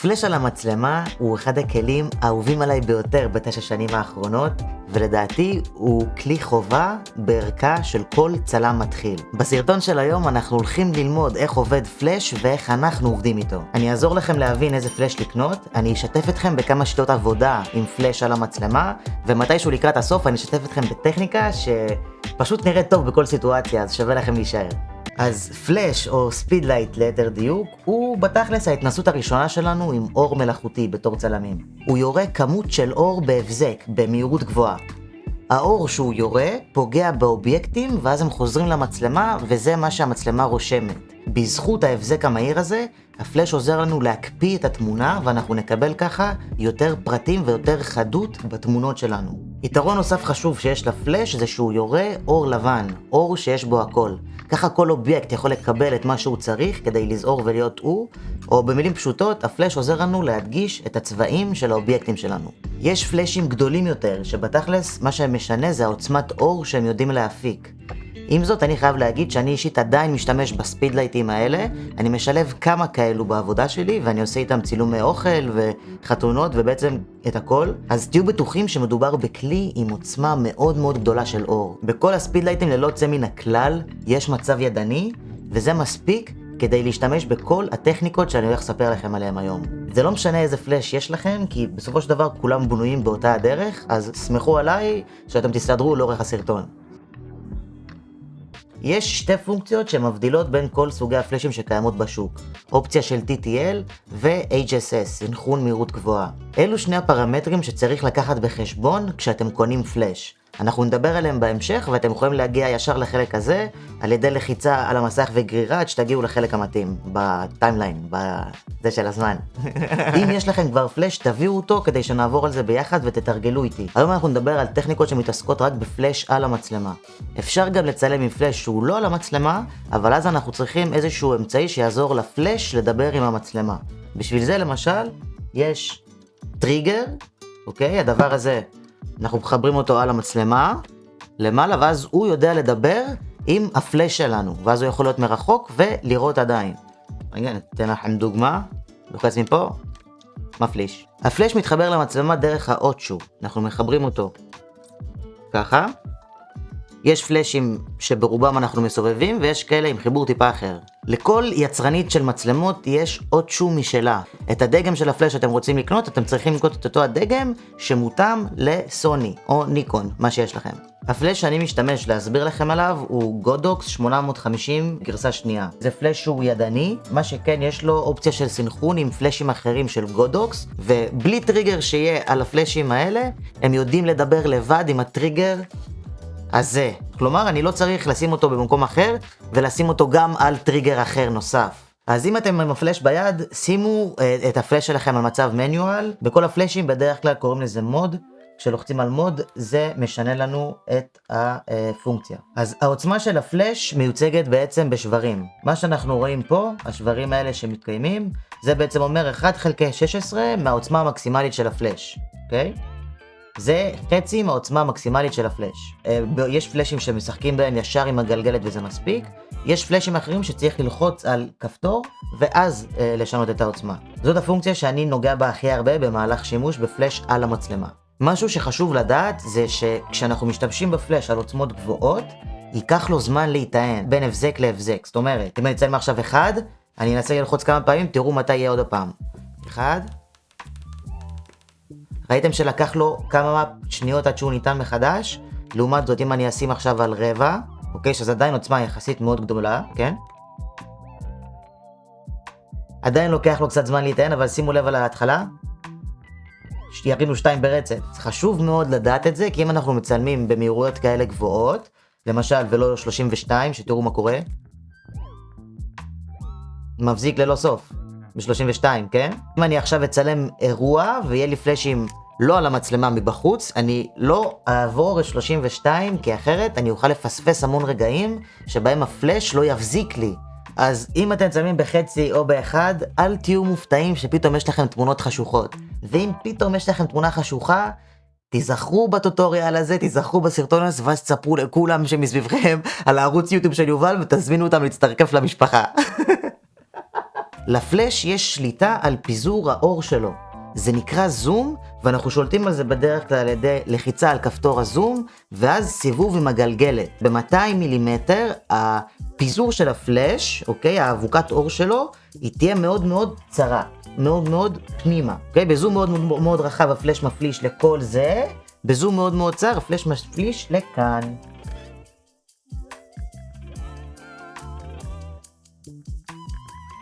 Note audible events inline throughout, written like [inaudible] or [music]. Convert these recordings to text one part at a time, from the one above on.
פלאש על המצלמה הוא אחד הכלים האהובים עליי ביותר בתשע שנים האחרונות, ולדעתי הוא כלי חובה בערכה של כל צלם מתחיל. בסרטון של היום אנחנו הולכים ללמוד איך עובד פלאש ואיך אנחנו עובדים איתו. אני אעזור לכם להבין איזה פלאש לקנות, אני אשתף אתכם בכמה שיטות עבודה עם פלאש על המצלמה, ומתישהו לקראת הסוף אני אשתף אתכם בטכניקה שפשוט נראית טוב בכל סיטואציה, אז שווה לכם להישאר. אז פלאש או speedlight ליתר דיוק הוא בתכלס ההתנסות הראשונה שלנו עם אור מלאכותי בתור צלמים. הוא יורה כמות של אור בהבזק במהירות גבוהה. האור שהוא יורה פוגע באובייקטים ואז הם חוזרים למצלמה וזה מה שהמצלמה רושמת. בזכות ההבזק המהיר הזה, הפלאש עוזר לנו להקפיא את התמונה ואנחנו נקבל ככה יותר פרטים ויותר חדות בתמונות שלנו. יתרון נוסף חשוב שיש לפלאש זה שהוא יורה אור לבן, אור שיש בו הכל. ככה כל אובייקט יכול לקבל את מה שהוא צריך כדי לזהור ולהיות הוא, או במילים פשוטות, הפלאש עוזר לנו להדגיש את הצבעים של האובייקטים שלנו. יש פלאשים גדולים יותר, שבתכלס מה שמשנה זה העוצמת אור שהם יודעים להפיק. עם זאת, אני חייב להגיד שאני אישית עדיין משתמש בספידלייטים האלה, אני משלב כמה כאלו בעבודה שלי, ואני עושה איתם צילומי אוכל וחתונות ובעצם את הכל, אז תהיו בטוחים שמדובר בכלי עם עוצמה מאוד מאוד גדולה של אור. בכל הספידלייטים ללא צא מן הכלל, יש מצב ידני, וזה מספיק כדי להשתמש בכל הטכניקות שאני הולך לספר לכם עליהם היום. זה לא משנה איזה פלאש יש לכם, כי בסופו של דבר כולם בנויים באותה הדרך, אז סמכו עליי שאתם תסתדרו לאורך הסרטון. יש שתי פונקציות שמבדילות בין כל סוגי הפלאשים שקיימות בשוק, אופציה של TTL ו-HSS, סנכרון מהירות גבוהה. אלו שני הפרמטרים שצריך לקחת בחשבון כשאתם קונים פלאש. אנחנו נדבר עליהם בהמשך ואתם יכולים להגיע ישר לחלק הזה על ידי לחיצה על המסך וגרירה עד שתגיעו לחלק המתאים, בטיימליין, בזה של הזמן. [laughs] אם יש לכם כבר פלאש תביאו אותו כדי שנעבור על זה ביחד ותתרגלו איתי. היום אנחנו נדבר על טכניקות שמתעסקות רק בפלאש על המצלמה. אפשר גם לצלם עם פלאש שהוא לא על המצלמה, אבל אז אנחנו צריכים איזשהו אמצעי שיעזור לפלאש לדבר עם המצלמה. בשביל זה למשל, יש טריגר, אוקיי? הדבר הזה אנחנו מחברים אותו על המצלמה למעלה, ואז הוא יודע לדבר עם הפלאש שלנו, ואז הוא יכול להיות מרחוק ולראות עדיין. רגע, ניתן לכם דוגמה, לוחץ מפה, מפליש. הפלאש מתחבר למצלמה דרך האוטשו, אנחנו מחברים אותו ככה. יש פלאשים שברובם אנחנו מסובבים, ויש כאלה עם חיבור טיפה אחר. לכל יצרנית של מצלמות יש עוד שום משלה. את הדגם של הפלאש שאתם רוצים לקנות, אתם צריכים לקנות את אותו הדגם שמותאם לסוני או ניקון, מה שיש לכם. הפלאש שאני משתמש להסביר לכם עליו הוא Godox 850 גרסה שנייה. זה פלאש שהוא ידני, מה שכן יש לו אופציה של סנכרון עם פלאשים אחרים של Godox, ובלי טריגר שיהיה על הפלאשים האלה, הם יודעים לדבר לבד עם הטריגר הזה. כלומר, אני לא צריך לשים אותו במקום אחר, ולשים אותו גם על טריגר אחר נוסף. אז אם אתם עם הפלאש ביד, שימו אה, את הפלאש שלכם על מצב manual. בכל הפלאשים בדרך כלל קוראים לזה mode. כשלוחצים על מוד, זה משנה לנו את הפונקציה. אז העוצמה של הפלאש מיוצגת בעצם בשברים. מה שאנחנו רואים פה, השברים האלה שמתקיימים, זה בעצם אומר 1 חלקי 16 מהעוצמה המקסימלית של הפלאש, אוקיי? Okay? זה חצי מהעוצמה המקסימלית של הפלאש. אה, יש פלאשים שמשחקים בהם ישר עם הגלגלת וזה מספיק, יש פלאשים אחרים שצריך ללחוץ על כפתור ואז אה, לשנות את העוצמה. זאת הפונקציה שאני נוגע בה הכי הרבה במהלך שימוש בפלאש על המצלמה. משהו שחשוב לדעת זה שכשאנחנו משתמשים בפלאש על עוצמות גבוהות, ייקח לו זמן להיטען בין הבזק להבזק. זאת אומרת, אם אני אציין מעכשיו אחד, אני אנסה ללחוץ כמה פעמים, תראו מתי יהיה עוד הפעם. אחד, ראיתם שלקח לו כמה שניות עד שהוא ניתן מחדש? לעומת זאת, אם אני אשים עכשיו על רבע, אוקיי, שזה עדיין עוצמה יחסית מאוד גדולה, כן? עדיין לוקח לו קצת זמן להיטען, אבל שימו לב על ההתחלה. ירינו שתיים ברצף. חשוב מאוד לדעת את זה, כי אם אנחנו מצלמים במהירויות כאלה גבוהות, למשל ולא 32, שתראו מה קורה. מבזיק ללא סוף, ב-32, כן? אם אני עכשיו אצלם אירוע ויהיה לי פלאשים לא על המצלמה מבחוץ, אני לא אעבור את 32, כי אחרת אני אוכל לפספס המון רגעים שבהם הפלאש לא יבזיק לי. אז אם אתם צלמים בחצי או באחד, אל תהיו מופתעים שפתאום יש לכם תמונות חשוכות. ואם פתאום יש לכם תמונה חשוכה, תיזכרו בטוטוריאל הזה, תיזכרו בסרטון הזה, ואז תספרו לכולם שמסביבכם [laughs] על הערוץ יוטיוב של יובל ותזמינו אותם להצטרף למשפחה. [laughs] לפלאש יש שליטה על פיזור האור שלו. זה נקרא זום, ואנחנו שולטים על זה בדרך כלל על ידי לחיצה על כפתור הזום, ואז סיבוב עם הגלגלת. ב-200 מילימטר, הפיזור של הפלאש, אוקיי, האבוקת אור שלו, היא תהיה מאוד מאוד צרה, מאוד מאוד פנימה. אוקיי, בזום מאוד מאוד, מאוד רחב הפלאש מפליש לכל זה, בזום מאוד מאוד צר הפלאש מפליש לכאן.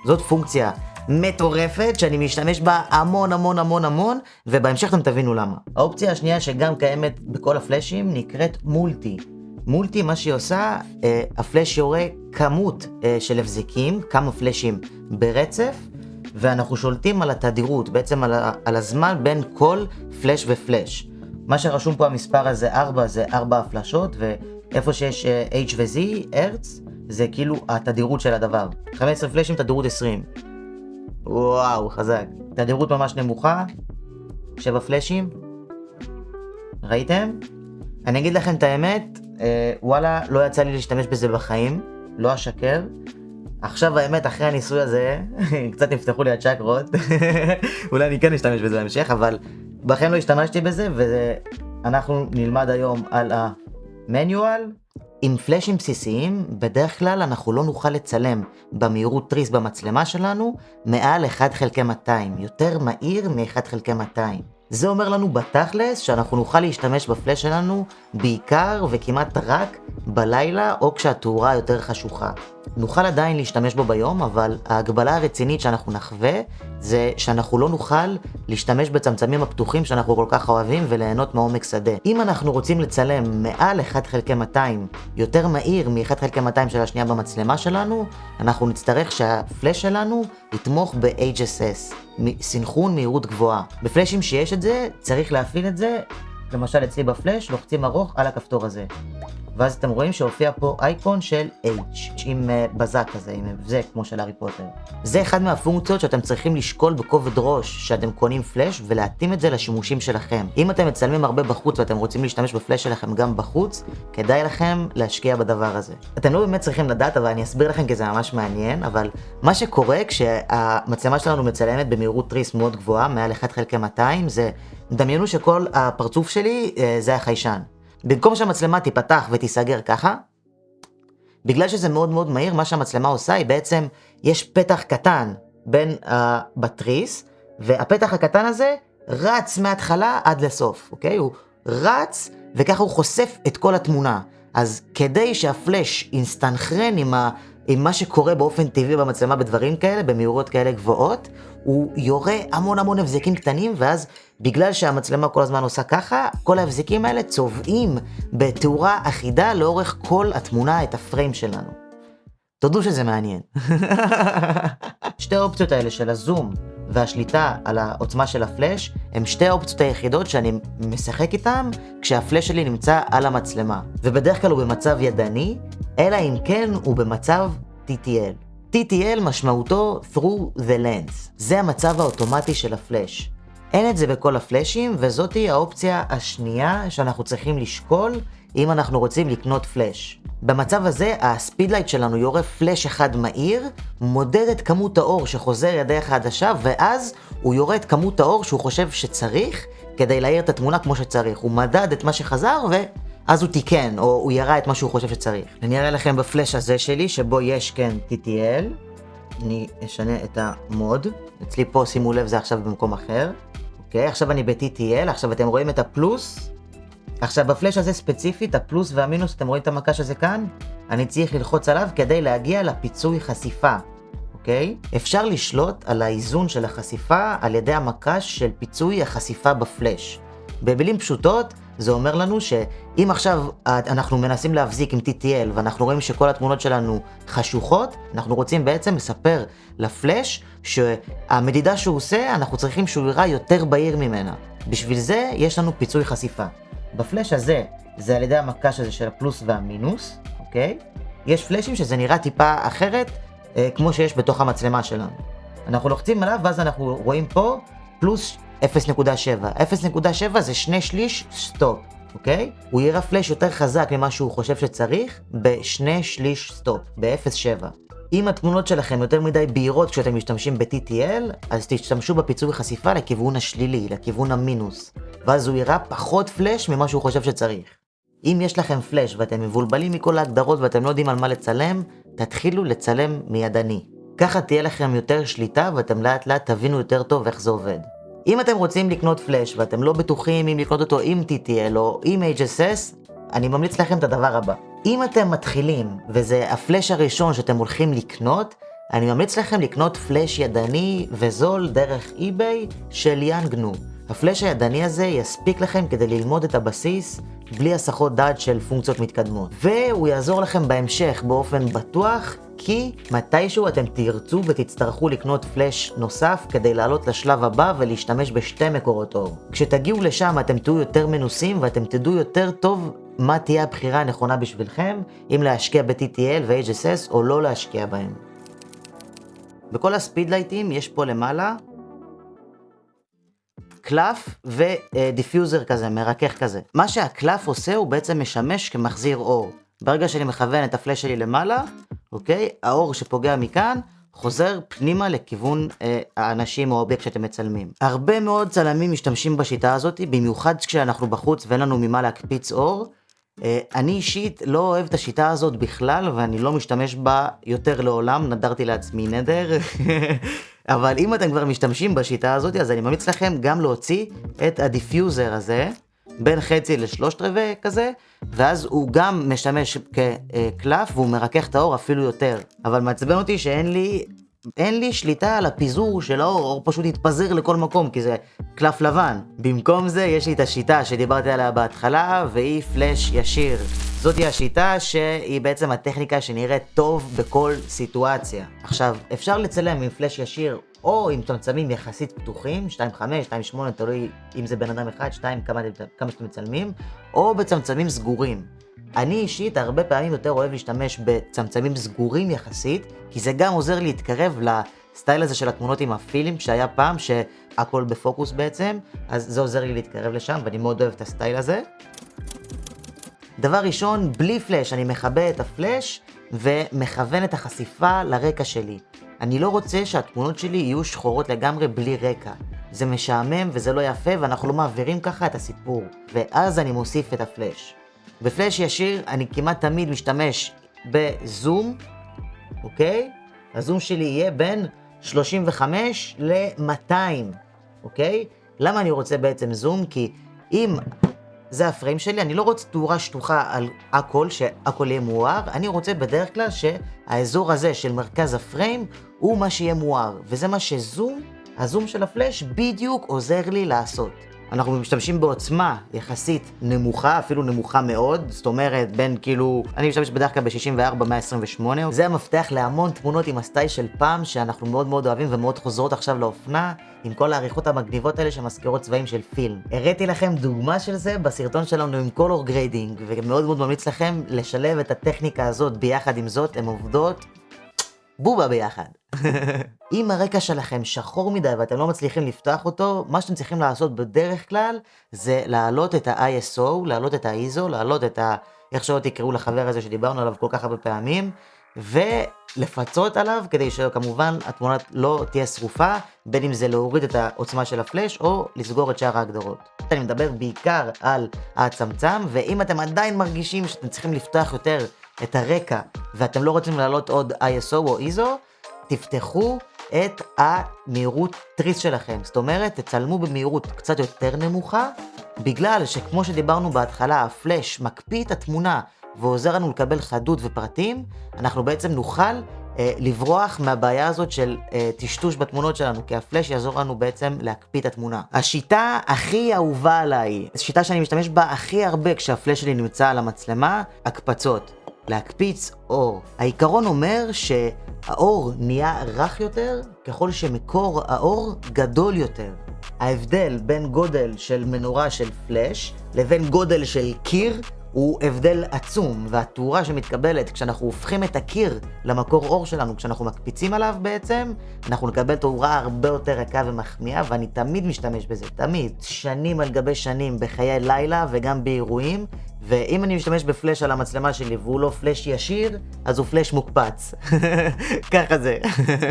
זאת פונקציה מטורפת שאני משתמש בה המון המון המון המון ובהמשך אתם תבינו למה. האופציה השנייה שגם קיימת בכל הפלאשים נקראת מולטי. מולטי מה שהיא עושה, אה, הפלאש יורה כמות אה, של הבזיקים, כמה פלאשים ברצף ואנחנו שולטים על התדירות, בעצם על, על הזמן בין כל פלאש ופלאש. מה שרשום פה המספר הזה 4 זה 4 הפלשות ואיפה שיש אה, H ו-Z, הרץ, זה כאילו התדירות של הדבר. 15 פלאשים תדירות 20. וואו, חזק. תדירות ממש נמוכה, 7 פלאשים. ראיתם? אני אגיד לכם את האמת, אה, וואלה, לא יצא לי להשתמש בזה בחיים, לא אשקר. עכשיו האמת, אחרי הניסוי הזה, [laughs] קצת נפתחו לי הצ'קרות, [laughs] אולי אני כן אשתמש בזה בהמשך, אבל בחיים לא השתמשתי בזה, ואנחנו נלמד היום על המניואל. עם פלאשים בסיסיים, בדרך כלל אנחנו לא נוכל לצלם במהירות תריס במצלמה שלנו מעל 1 חלקי 200, יותר מהיר מ-1 חלקי 200. זה אומר לנו בתכלס שאנחנו נוכל להשתמש בפלאש שלנו בעיקר וכמעט רק בלילה או כשהתאורה יותר חשוכה. נוכל עדיין להשתמש בו ביום, אבל ההגבלה הרצינית שאנחנו נחווה זה שאנחנו לא נוכל להשתמש בצמצמים הפתוחים שאנחנו כל כך אוהבים וליהנות מעומק שדה. אם אנחנו רוצים לצלם מעל 1 חלקי 200 יותר מהיר מ-1 חלקי 200 של השנייה במצלמה שלנו, אנחנו נצטרך שהפלאש שלנו יתמוך ב-HSS, סינכרון מהירות גבוהה. בפלאשים שיש את זה, צריך להפעיל את זה, למשל אצלי בפלאש, לוחצים ארוך על הכפתור הזה. ואז אתם רואים שהופיע פה אייקון של H, עם uh, בזק כזה, עם זה כמו של הארי פוטר. זה אחד מהפונקציות שאתם צריכים לשקול בכובד ראש שאתם קונים פלאש ולהתאים את זה לשימושים שלכם. אם אתם מצלמים הרבה בחוץ ואתם רוצים להשתמש בפלאש שלכם גם בחוץ, כדאי לכם להשקיע בדבר הזה. אתם לא באמת צריכים לדעת, אבל אני אסביר לכם כי זה ממש מעניין, אבל מה שקורה כשהמצלמה שלנו מצלמת במהירות תריס מאוד גבוהה, מעל 1 חלקי 200, זה, דמיינו שכל הפרצוף שלי uh, זה החיישן. במקום שהמצלמה תיפתח ותיסגר ככה, בגלל שזה מאוד מאוד מהיר, מה שהמצלמה עושה היא בעצם, יש פתח קטן בין הבתריס, והפתח הקטן הזה רץ מההתחלה עד לסוף, אוקיי? הוא רץ, וככה הוא חושף את כל התמונה. אז כדי שהפלאש יסתנכרן עם, עם מה שקורה באופן טבעי במצלמה בדברים כאלה, במהירויות כאלה גבוהות, הוא יורה המון המון הבזקים קטנים, ואז בגלל שהמצלמה כל הזמן עושה ככה, כל ההבזקים האלה צובעים בתאורה אחידה לאורך כל התמונה, את הפריים שלנו. תודו שזה מעניין. [laughs] שתי האופציות האלה של הזום והשליטה על העוצמה של הפלאש, הם שתי האופציות היחידות שאני משחק איתן כשהפלאש שלי נמצא על המצלמה. ובדרך כלל הוא במצב ידני, אלא אם כן הוא במצב TTL. TTL משמעותו through the lens. זה המצב האוטומטי של הפלאש. אין את זה בכל הפלאשים, וזאתי האופציה השנייה שאנחנו צריכים לשקול אם אנחנו רוצים לקנות פלאש. במצב הזה, הספידלייט שלנו יורה פלאש אחד מהיר, מודד את כמות האור שחוזר לדרך העדשה, ואז הוא יורה את כמות האור שהוא חושב שצריך, כדי להאיר את התמונה כמו שצריך. הוא מדד את מה שחזר, ו... אז הוא תיקן, או הוא ירה את מה שהוא חושב שצריך. אני אראה לכם בפלאש הזה שלי, שבו יש כן TTL. אני אשנה את המוד. אצלי פה, שימו לב, זה עכשיו במקום אחר. אוקיי, עכשיו אני ב-TTL, עכשיו אתם רואים את הפלוס. עכשיו בפלאש הזה ספציפית, הפלוס והמינוס, אתם רואים את המקש הזה כאן? אני צריך ללחוץ עליו כדי להגיע לפיצוי חשיפה. אוקיי? אפשר לשלוט על האיזון של החשיפה על ידי המקש של פיצוי החשיפה בפלאש. במילים פשוטות, זה אומר לנו שאם עכשיו אנחנו מנסים להבזיק עם TTL ואנחנו רואים שכל התמונות שלנו חשוכות, אנחנו רוצים בעצם לספר לפלאש שהמדידה שהוא עושה, אנחנו צריכים שהוא יראה יותר בהיר ממנה. בשביל זה יש לנו פיצוי חשיפה. בפלאש הזה, זה על ידי המקש הזה של הפלוס והמינוס, אוקיי? יש פלאשים שזה נראה טיפה אחרת, אה, כמו שיש בתוך המצלמה שלנו. אנחנו לוחצים עליו ואז אנחנו רואים פה פלוס 0.7. 0.7 זה שני שליש stop, אוקיי? הוא יירה פלאש יותר חזק ממה שהוא חושב שצריך בשני שליש stop, ב-0.7. אם התמונות שלכם יותר מדי בהירות כשאתם משתמשים ב-TTL, אז תשתמשו בפיצוי חשיפה לכיוון השלילי, לכיוון המינוס, ואז הוא יראה פחות פלאש ממה שהוא חושב שצריך. אם יש לכם פלאש ואתם מבולבלים מכל ההגדרות ואתם לא יודעים על מה לצלם, תתחילו לצלם מידני. ככה תהיה לכם יותר שליטה ואתם לאט לאט תבינו יותר טוב איך זה עובד. אם אתם רוצים לקנות פלאש ואתם לא בטוחים אם לקנות אותו עם TTL או עם HSS, אני ממליץ לכם את הדבר הבא. אם אתם מתחילים וזה הפלאש הראשון שאתם הולכים לקנות, אני ממליץ לכם לקנות פלאש ידני וזול דרך eBay של יאנגנו. הפלאש הידני הזה יספיק לכם כדי ללמוד את הבסיס בלי הסחות דעת של פונקציות מתקדמות. והוא יעזור לכם בהמשך באופן בטוח, כי מתישהו אתם תרצו ותצטרכו לקנות פלאש נוסף כדי לעלות לשלב הבא ולהשתמש בשתי מקורות אור. כשתגיעו לשם אתם תהיו יותר מנוסים ואתם תדעו יותר טוב מה תהיה הבחירה הנכונה בשבילכם, אם להשקיע ב-TTL ו-HSS או לא להשקיע בהם. בכל הספידלייטים יש פה למעלה קלף ו diffuser כזה, מרכך כזה. מה שהקלף עושה הוא בעצם משמש כמחזיר אור. ברגע שאני מכוון את הפלאש שלי למעלה, אוקיי? האור שפוגע מכאן חוזר פנימה לכיוון אה, האנשים או האובייקט שאתם מצלמים. הרבה מאוד צלמים משתמשים בשיטה הזאת, במיוחד כשאנחנו בחוץ ואין לנו ממה להקפיץ אור. אה, אני אישית לא אוהב את השיטה הזאת בכלל, ואני לא משתמש בה יותר לעולם, נדרתי לעצמי נדר. [laughs] אבל אם אתם כבר משתמשים בשיטה הזאת, אז אני ממליץ לכם גם להוציא את ה diffuser הזה, בין חצי לשלושת רבעי כזה, ואז הוא גם משמש כקלף והוא מרכך את האור אפילו יותר. אבל מעצבן אותי שאין לי אין לי שליטה על הפיזור של האור, האור פשוט יתפזר לכל מקום, כי זה קלף לבן. במקום זה, יש לי את השיטה שדיברתי עליה בהתחלה, והיא פלאש ישיר. זאתי השיטה שהיא בעצם הטכניקה שנראית טוב בכל סיטואציה. עכשיו, אפשר לצלם עם פלאש ישיר או עם צמצמים יחסית פתוחים, 2.5, 2.8, תלוי אם זה בן אדם אחד, 2, כמה, כמה שאתם מצלמים, או בצמצמים סגורים. אני אישית הרבה פעמים יותר אוהב להשתמש בצמצמים סגורים יחסית, כי זה גם עוזר להתקרב לסטייל הזה של התמונות עם הפילים שהיה פעם, שהכל בפוקוס בעצם, אז זה עוזר לי להתקרב לשם, ואני מאוד אוהב את הסטייל הזה. דבר ראשון, בלי פלאש, אני מכבה את הפלאש ומכוון את החשיפה לרקע שלי. אני לא רוצה שהתמונות שלי יהיו שחורות לגמרי בלי רקע. זה משעמם וזה לא יפה ואנחנו לא מעבירים ככה את הסיפור. ואז אני מוסיף את הפלאש. בפלאש ישיר אני כמעט תמיד משתמש בזום, אוקיי? הזום שלי יהיה בין 35 ל-200, אוקיי? למה אני רוצה בעצם זום? כי אם זה הפריים שלי, אני לא רוצה תאורה שטוחה על הכל, שהכל יהיה מואר, אני רוצה בדרך כלל שהאזור הזה של מרכז הפריים הוא מה שיהיה מואר, וזה מה שזום, הזום של הפלאש בדיוק עוזר לי לעשות. אנחנו משתמשים בעוצמה יחסית נמוכה, אפילו נמוכה מאוד, זאת אומרת בין כאילו, אני משתמש בדרך כלל ב-64-128, זה המפתח להמון תמונות עם הסטייל של פעם, שאנחנו מאוד מאוד אוהבים ומאוד חוזרות עכשיו לאופנה, עם כל העריכות המגניבות האלה שמזכירות צבעים של פילם. הראיתי לכם דוגמה של זה בסרטון שלנו עם color grading, ומאוד מאוד ממליץ לכם לשלב את הטכניקה הזאת ביחד עם זאת, הן עובדות בובה ביחד. [laughs] אם הרקע שלכם שחור מדי ואתם לא מצליחים לפתוח אותו, מה שאתם צריכים לעשות בדרך כלל זה להעלות את ה-ISO, להעלות את ה-ISO, להעלות את ה... איך שלא תקראו לחבר הזה שדיברנו עליו כל כך הרבה פעמים, ולפצות עליו כדי שכמובן התמונה לא תהיה שרופה, בין אם זה להוריד את העוצמה של הפלאש או לסגור את שאר ההגדרות. אני מדבר בעיקר על הצמצם, ואם אתם עדיין מרגישים שאתם צריכים לפתוח יותר את הרקע ואתם לא רוצים להעלות עוד ISO או ISO, תפתחו את המהירות תריס שלכם. זאת אומרת, תצלמו במהירות קצת יותר נמוכה, בגלל שכמו שדיברנו בהתחלה, הפלאש מקפיא את התמונה ועוזר לנו לקבל חדות ופרטים, אנחנו בעצם נוכל אה, לברוח מהבעיה הזאת של אה, טשטוש בתמונות שלנו, כי הפלאש יעזור לנו בעצם להקפיא את התמונה. השיטה הכי אהובה עליי, שיטה שאני משתמש בה הכי הרבה כשהפלאש שלי נמצא על המצלמה, הקפצות. להקפיץ אור. העיקרון אומר שהאור נהיה רך יותר ככל שמקור האור גדול יותר. ההבדל בין גודל של מנורה של פלאש לבין גודל של קיר הוא הבדל עצום, והתאורה שמתקבלת כשאנחנו הופכים את הקיר למקור אור שלנו, כשאנחנו מקפיצים עליו בעצם, אנחנו נקבל תאורה הרבה יותר רכה ומחמיאה, ואני תמיד משתמש בזה, תמיד. שנים על גבי שנים בחיי לילה וגם באירועים, ואם אני משתמש בפלאש על המצלמה שלי והוא לא פלאש ישיר, אז הוא פלאש מוקפץ. [laughs] ככה זה.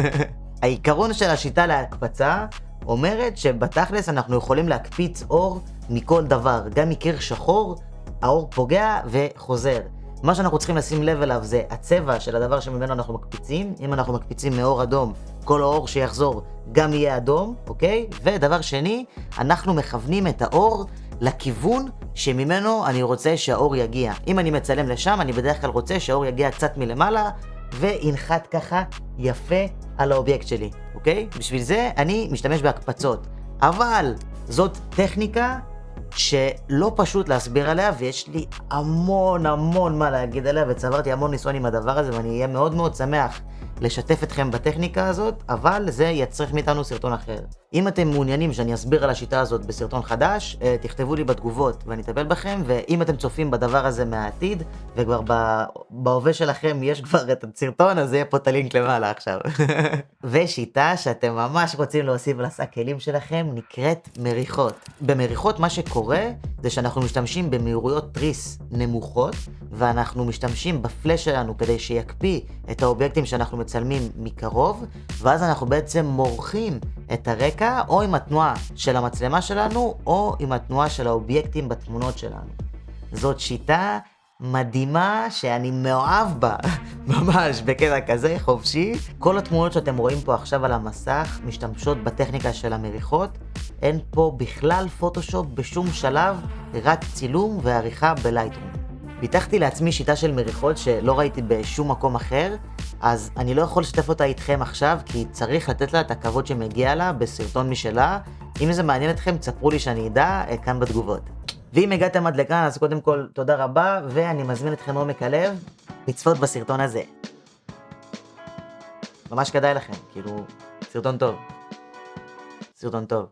[laughs] העיקרון של השיטה להקפצה אומרת שבתכלס אנחנו יכולים להקפיץ אור מכל דבר, גם מקיר שחור, האור פוגע וחוזר. מה שאנחנו צריכים לשים לב אליו זה הצבע של הדבר שממנו אנחנו מקפיצים. אם אנחנו מקפיצים מאור אדום, כל האור שיחזור גם יהיה אדום, אוקיי? ודבר שני, אנחנו מכוונים את האור לכיוון שממנו אני רוצה שהאור יגיע. אם אני מצלם לשם, אני בדרך כלל רוצה שהאור יגיע קצת מלמעלה, וינחת ככה יפה על האובייקט שלי, אוקיי? בשביל זה אני משתמש בהקפצות. אבל זאת טכניקה שלא פשוט להסביר עליה, ויש לי המון המון מה להגיד עליה, וצברתי המון ניסיון עם הדבר הזה, ואני אהיה מאוד מאוד שמח לשתף אתכם בטכניקה הזאת, אבל זה יצריך מאיתנו סרטון אחר. אם אתם מעוניינים שאני אסביר על השיטה הזאת בסרטון חדש, אה, תכתבו לי בתגובות ואני אטפל בכם, ואם אתם צופים בדבר הזה מהעתיד, וכבר בהווה שלכם יש כבר את הסרטון, אז יהיה פה את הלינק למעלה עכשיו. [laughs] ושיטה שאתם ממש רוצים להוסיף לשק כלים שלכם, נקראת מריחות. במריחות מה שקורה, זה שאנחנו משתמשים במהירויות תריס נמוכות, ואנחנו משתמשים בפלאש שלנו כדי שיקפיא את האובייקטים שאנחנו מצלמים מקרוב, ואז אנחנו בעצם מורחים את הרקע או עם התנועה של המצלמה שלנו, או עם התנועה של האובייקטים בתמונות שלנו. זאת שיטה מדהימה שאני מאוהב בה, [laughs] ממש בקטע כזה חופשי. כל התמונות שאתם רואים פה עכשיו על המסך משתמשות בטכניקה של המריחות. אין פה בכלל פוטושופ בשום שלב, רק צילום ועריכה בלייטרום. פיתחתי לעצמי שיטה של מריחות שלא ראיתי בשום מקום אחר, אז אני לא יכול לשתף אותה איתכם עכשיו, כי צריך לתת לה את הכבוד שמגיע לה בסרטון משלה. אם זה מעניין אתכם, תספרו לי שאני אדע אה, כאן בתגובות. ואם הגעתם עד לכאן, אז קודם כל תודה רבה, ואני מזמין אתכם מעומק הלב לצפות בסרטון הזה. ממש כדאי לכם, כאילו, סרטון טוב. סרטון טוב.